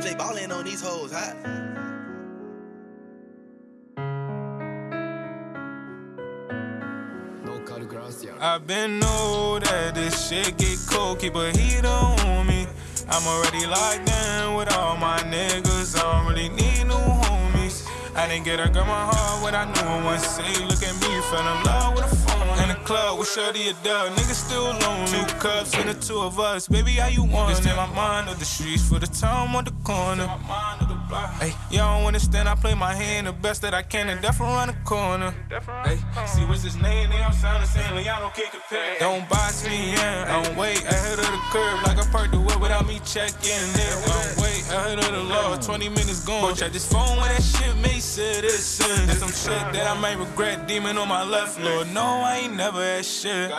MJ ballin' on these hoes, hot. I've been know that this shit get cold, keep a heater on me. I'm already locked in with all my niggas, I don't really need new homies. I didn't get her girl my heart when I knew her one say, look at me, fell in love with a phone. In the club with Shorty a dub, niggas still lonely. Two cups and the two of us, baby, how you want Just in my mind of the streets for the time on the corner. Hey, y'all don't understand, I play my hand the best that I can and definitely run the corner. Hey, see what's his name? They I'm sounding saying Leon can't compare. Don't box me in, I'm way ahead of the curve like I parked the whip without me checking in. I'm way ahead of the law, 20 minutes gone. Check this phone when that shit makes citizens. There's some shit that I might regret, demon on my left, Lord. No, I ain't never had shit.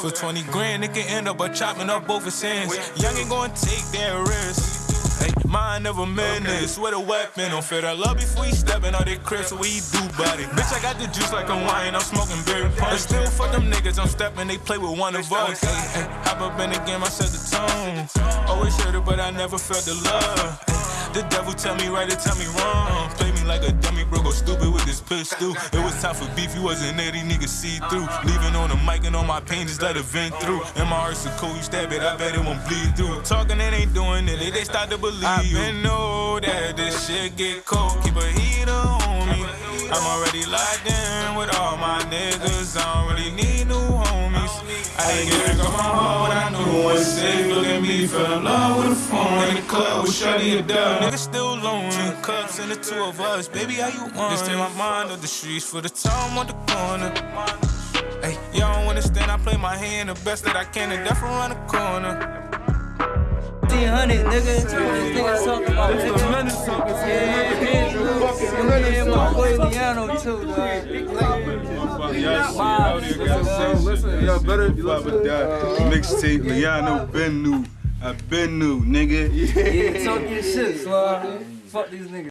For 20 grand, it can end up by chopping up both his hands. Young ain't gonna take that risk. Hey, mind of a menace with a weapon. Don't feel that love before you steppin' out that crib, so we do body. Bitch, I got the juice like I'm wine, I'm smoking berry punch. Still fuck them niggas, I'm steppin', they play with one of us. Hey, hey, hop up in the game, I set the tone. Always heard it, but I never felt the love. The devil tell me right and tell me wrong. Play me like a dummy, bro, go stupid with this pistol. It was time for beef, you wasn't there, these niggas see through. Leaving on the mic and all my pain, just let it vent through. And my heart's so cold, you stab it, I bet it won't bleed through. Talking and ain't doing it, they, they start to believe I been know that this shit get cold, keep a heater on me. I'm already locked in with all my niggas, I don't really need new homies. I didn't get it on my heart when I knew one safe. Look at me, fell in love with a phone in the club with Shorty a dub. Niggas still lonely. Two cups and the two of us, baby, how you want? Just take my mind off the streets for the time on the corner. Hey, y'all don't understand, I play my hand the best that I can and definitely run the corner. 1500, nigga. This nigga talking about 1500 something. Yeah, yeah, yeah, my boy Liano too, dog. Listen, y'all better listen. Mixtape, Liano been new. I been new, nigga. Yeah, talk your shit, Swag. Fuck these niggas.